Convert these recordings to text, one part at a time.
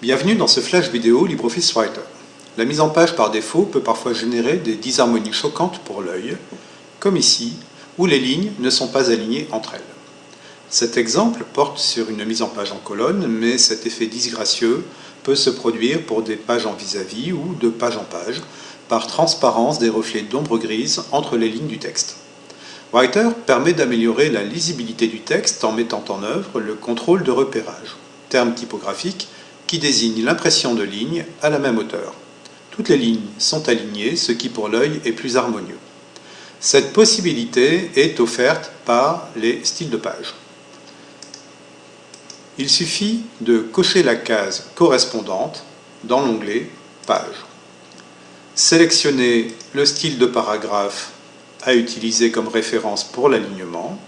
Bienvenue dans ce flash vidéo LibreOffice Writer. La mise en page par défaut peut parfois générer des disharmonies choquantes pour l'œil, comme ici, où les lignes ne sont pas alignées entre elles. Cet exemple porte sur une mise en page en colonne, mais cet effet disgracieux peut se produire pour des pages en vis-à-vis -vis ou de page en page, par transparence des reflets d'ombre grise entre les lignes du texte. Writer permet d'améliorer la lisibilité du texte en mettant en œuvre le contrôle de repérage, terme typographique qui désigne l'impression de lignes à la même hauteur. Toutes les lignes sont alignées, ce qui pour l'œil est plus harmonieux. Cette possibilité est offerte par les styles de page. Il suffit de cocher la case correspondante dans l'onglet Page. Sélectionnez le style de paragraphe à utiliser comme référence pour l'alignement.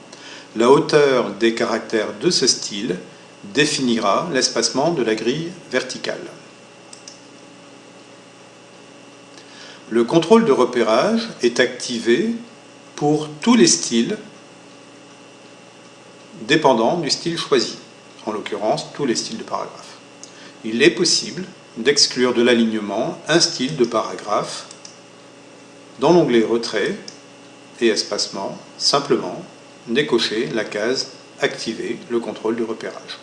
La hauteur des caractères de ce style définira l'espacement de la grille verticale. Le contrôle de repérage est activé pour tous les styles dépendant du style choisi, en l'occurrence tous les styles de paragraphe. Il est possible d'exclure de l'alignement un style de paragraphe dans l'onglet Retrait et Espacement, simplement décocher la case Activer le contrôle de repérage.